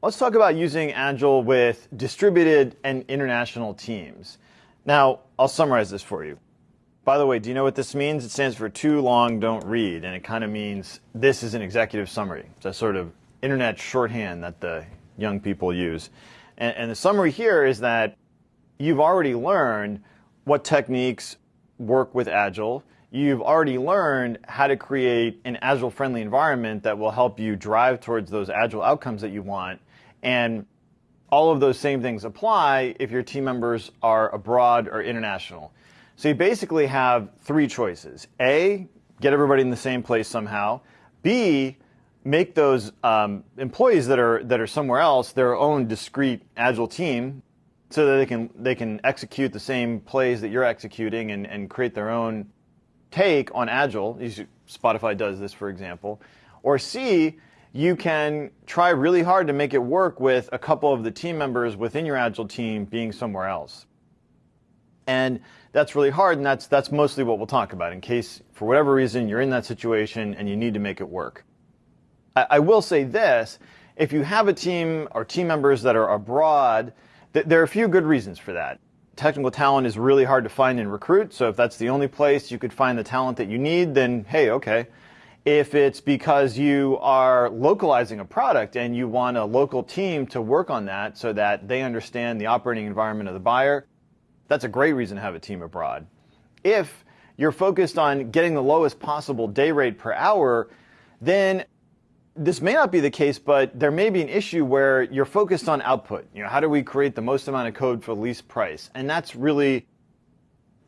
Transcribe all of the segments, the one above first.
Let's talk about using Agile with distributed and international teams. Now, I'll summarize this for you. By the way, do you know what this means? It stands for too long, don't read, and it kind of means this is an executive summary. It's a sort of internet shorthand that the young people use. And, and the summary here is that you've already learned what techniques work with Agile. You've already learned how to create an Agile friendly environment that will help you drive towards those Agile outcomes that you want. And all of those same things apply if your team members are abroad or international. So you basically have three choices. A, get everybody in the same place somehow. B, make those um, employees that are that are somewhere else their own discrete agile team so that they can they can execute the same plays that you're executing and, and create their own take on agile spotify does this for example or c you can try really hard to make it work with a couple of the team members within your agile team being somewhere else and that's really hard and that's that's mostly what we'll talk about in case for whatever reason you're in that situation and you need to make it work I I will say this, if you have a team or team members that are abroad, th there are a few good reasons for that. Technical talent is really hard to find and recruit, so if that's the only place you could find the talent that you need, then hey, okay. If it's because you are localizing a product and you want a local team to work on that so that they understand the operating environment of the buyer, that's a great reason to have a team abroad. If you're focused on getting the lowest possible day rate per hour, then this may not be the case, but there may be an issue where you're focused on output. You know, how do we create the most amount of code for the least price? And that's really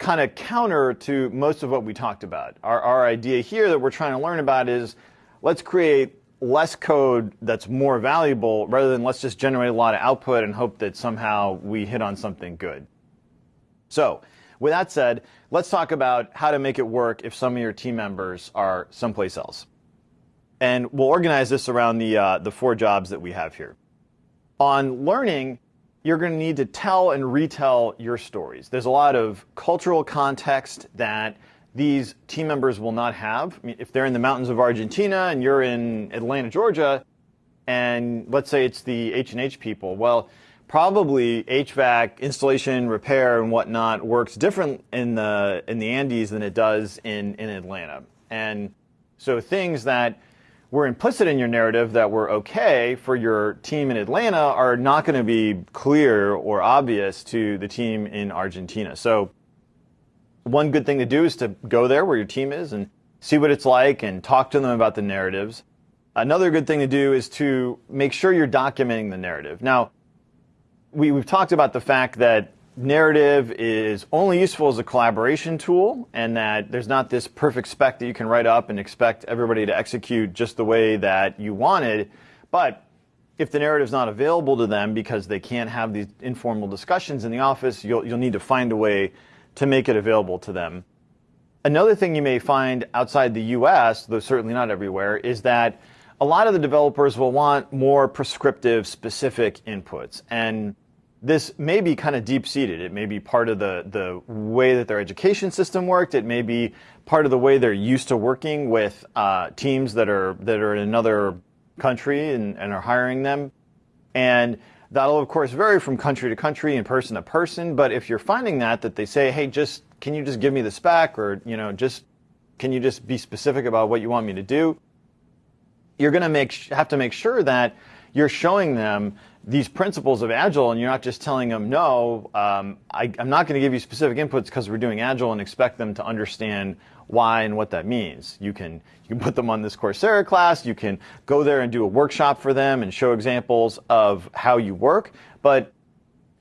kind of counter to most of what we talked about. Our, our idea here that we're trying to learn about is let's create less code that's more valuable rather than let's just generate a lot of output and hope that somehow we hit on something good. So, with that said, let's talk about how to make it work if some of your team members are someplace else. And we'll organize this around the, uh, the four jobs that we have here. On learning, you're going to need to tell and retell your stories. There's a lot of cultural context that these team members will not have. I mean, if they're in the mountains of Argentina and you're in Atlanta, Georgia, and let's say it's the H&H people, well, probably HVAC installation, repair, and whatnot works different in the in the Andes than it does in in Atlanta. And so things that were implicit in your narrative that were okay for your team in Atlanta are not going to be clear or obvious to the team in Argentina. So one good thing to do is to go there where your team is and see what it's like and talk to them about the narratives. Another good thing to do is to make sure you're documenting the narrative. Now, we, have talked about the fact that narrative is only useful as a collaboration tool and that there's not this perfect spec that you can write up and expect everybody to execute just the way that you wanted. But if the narrative is not available to them because they can't have these informal discussions in the office, you'll, you'll need to find a way to make it available to them. Another thing you may find outside the US, though certainly not everywhere, is that a lot of the developers will want more prescriptive, specific inputs. And this may be kind of deep seated. It may be part of the, the way that their education system worked. It may be part of the way they're used to working with uh, teams that are, that are in another country and, and are hiring them. And that'll, of course, vary from country to country and person to person. But if you're finding that, that they say, hey, just can you just give me the spec or, you know, just can you just be specific about what you want me to do? You're going to make, have to make sure that you're showing them these principles of agile and you're not just telling them no um, I, am not going to give you specific inputs because we're doing agile and expect them to understand why and what that means. You can you can put them on this coursera class you can go there and do a workshop for them and show examples of how you work but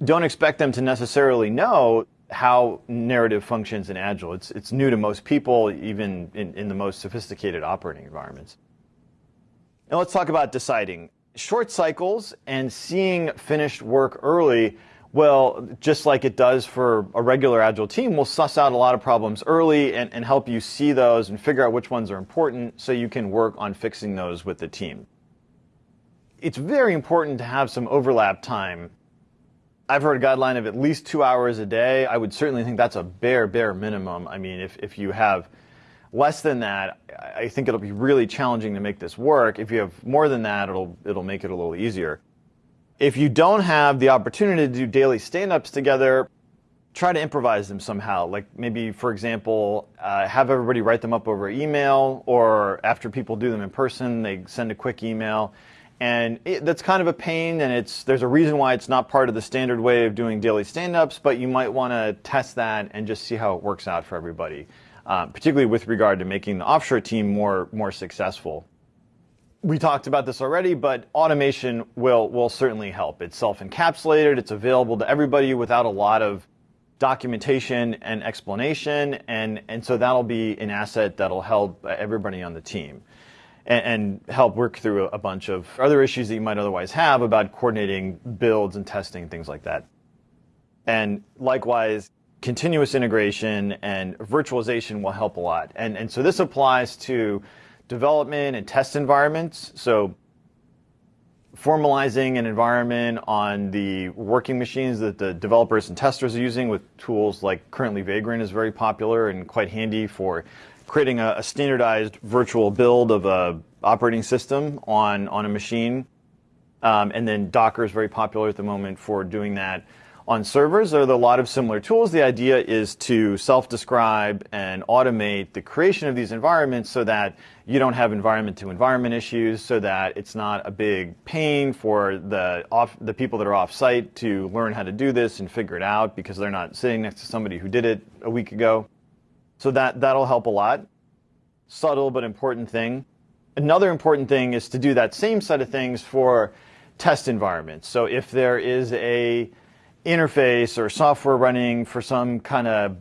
don't expect them to necessarily know how narrative functions in agile. It's it's new to most people even in, in the most sophisticated operating environments. Now let's talk about deciding short cycles and seeing finished work early well, just like it does for a regular agile team, will suss out a lot of problems early and, and, help you see those and figure out which ones are important so you can work on fixing those with the team. It's very important to have some overlap time. I've heard a guideline of at least two hours a day. I would certainly think that's a bare, bare minimum. I mean, if, if you have Less than that, I think it'll be really challenging to make this work. If you have more than that, it'll it'll make it a little easier. If you don't have the opportunity to do daily stand ups together, try to improvise them somehow. Like maybe, for example, uh, have everybody write them up over email, or after people do them in person, they send a quick email. And it, that's kind of a pain, and it's there's a reason why it's not part of the standard way of doing daily stand-ups, but you might want to test that and just see how it works out for everybody, uh, particularly with regard to making the offshore team more more successful. We talked about this already, but automation will will certainly help. It's self-encapsulated, it's available to everybody without a lot of documentation and explanation, and, and so that'll be an asset that'll help everybody on the team and, and help work through a, bunch of other issues that you might otherwise have about coordinating builds and testing, things like that. And likewise, continuous integration and virtualization will help a lot. And, and so this applies to development and test environments. So formalizing an environment on the working machines that the developers and testers are using with tools like currently Vagrant is very popular and quite handy for creating a, a standardized virtual build of a operating system on, on a machine. Um, and then Docker is very popular at the moment for doing that on servers. There are a lot of similar tools. The idea is to self-describe and automate the creation of these environments so that you don't have environment to environment issues, so that it's not a big pain for the off, the people that are off site to learn how to do this and figure it out because they're not sitting next to somebody who did it a week ago. So that that'll help a lot. Subtle but important thing. Another important thing is to do that same set of things for test environments. So if there is a interface or software running for some kind of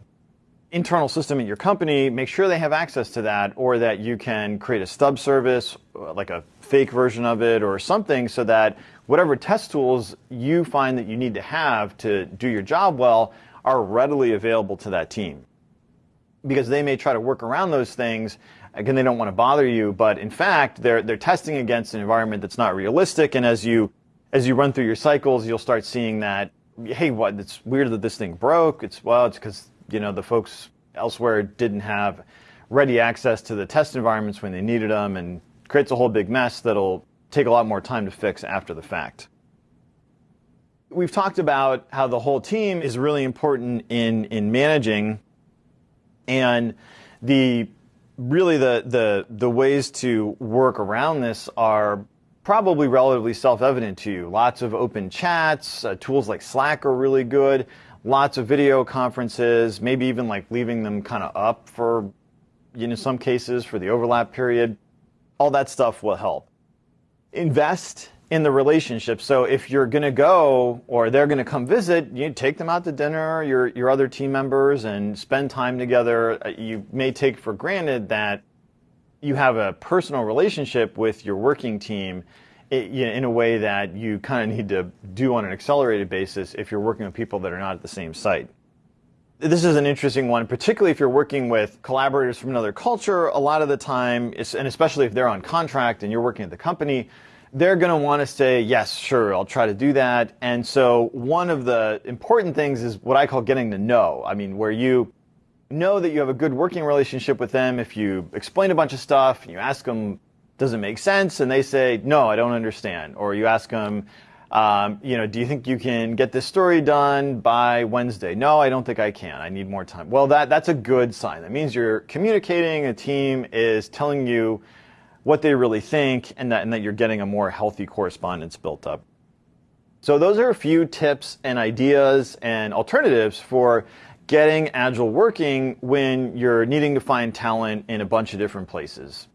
internal system at your company, make sure they have access to that or that you can create a stub service, uh, like a fake version of it or something so that whatever test tools you find that you need to have to do your job well are readily available to that team. Because they may try to work around those things, again, they don't want to bother you, but in fact, they're, they're testing against an environment that's not realistic, and as you, as you run through your cycles, you'll start seeing that hey, what? It's weird that this thing broke. It's well, it's because you know the folks elsewhere didn't have ready access to the test environments when they needed them, and creates a whole big mess that'll take a lot more time to fix after the fact. We've talked about how the whole team is really important in in managing, and the really the the the ways to work around this are probably relatively self-evident to you. Lots of open chats, uh, tools like Slack are really good, lots of video conferences, maybe even like leaving them kind of up for, you know, some cases for the overlap period. All that stuff will help. Invest in the relationship. So if you're going to go or they're going to come visit, you take them out to dinner, your your other team members and spend time together. Uh, you may take for granted that you have a personal relationship with your working team in a way that you kind of need to do on an accelerated basis if you're working with people that are not at the same site. This is an interesting one, particularly if you're working with collaborators from another culture. A lot of the time, and especially if they're on contract and you're working at the company, they're going to want to say, yes, sure, I'll try to do that. And so one of the important things is what I call getting to no. I mean, where you know that you have a good working relationship with them if you explain a bunch of stuff, and you ask them, does it make sense? And they say, no, I don't understand. Or you ask them, um, you know, do you think you can get this story done by Wednesday? No, I don't think I can. I need more time. Well, that, that's a good sign. That means you're communicating, a team is telling you what they really think, and that, and that you're getting a more healthy correspondence built up. So those are a few tips and ideas and alternatives for getting Agile working when you're needing to find talent in a bunch of different places.